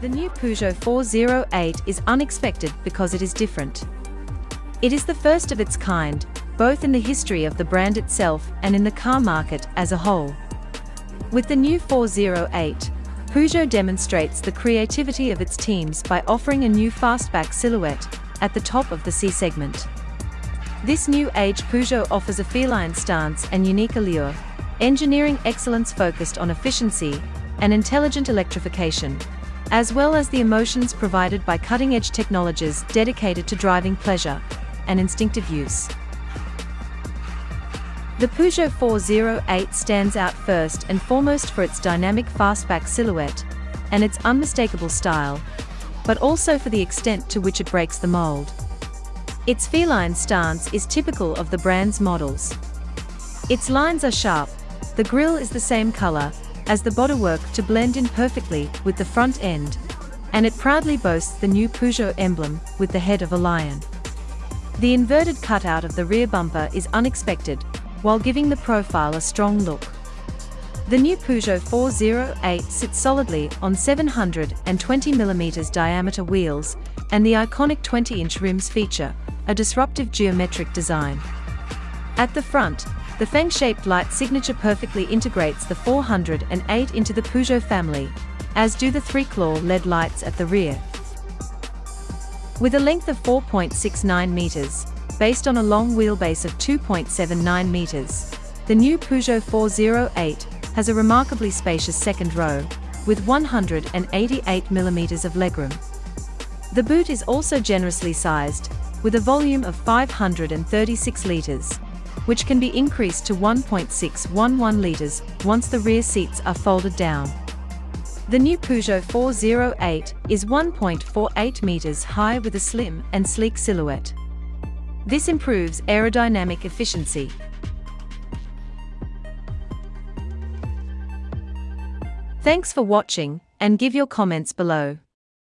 Peugeot 408 is unexpected because it is different. It is the first of its kind, both in the history of the brand itself and in the car market as a whole. With the new 408, Peugeot demonstrates the creativity of its teams by offering a new fastback silhouette at the top of the C segment. This new age Peugeot offers a feline stance and unique allure, engineering excellence focused on efficiency and intelligent electrification, as well as the emotions provided by cutting-edge technologies dedicated to driving pleasure and instinctive use. The Peugeot 408 stands out first and foremost for its dynamic fastback silhouette and its unmistakable style, but also for the extent to which it breaks the mold. Its feline stance is typical of the brand's models. Its lines are sharp, the grille is the same color, as the bodywork to blend in perfectly with the front end, and it proudly boasts the new Peugeot emblem with the head of a lion. The inverted cutout of the rear bumper is unexpected, while giving the profile a strong look. The new Peugeot 408 sits solidly on 720mm diameter wheels, and the iconic 20-inch rims feature a disruptive geometric design. At the front, the fang-shaped light signature perfectly integrates the 408 into the Peugeot family, as do the three-claw LED lights at the rear. With a length of 4.69 meters, based on a long wheelbase of 2.79 meters, the new Peugeot 408 has a remarkably spacious second row, with 188 millimeters of legroom. The boot is also generously sized, with a volume of 536 liters, which can be increased to 1.611 litres once the rear seats are folded down. The new Peugeot 408 is 1.48 metres high with a slim and sleek silhouette. This improves aerodynamic efficiency. Thanks for watching, and give your comments below.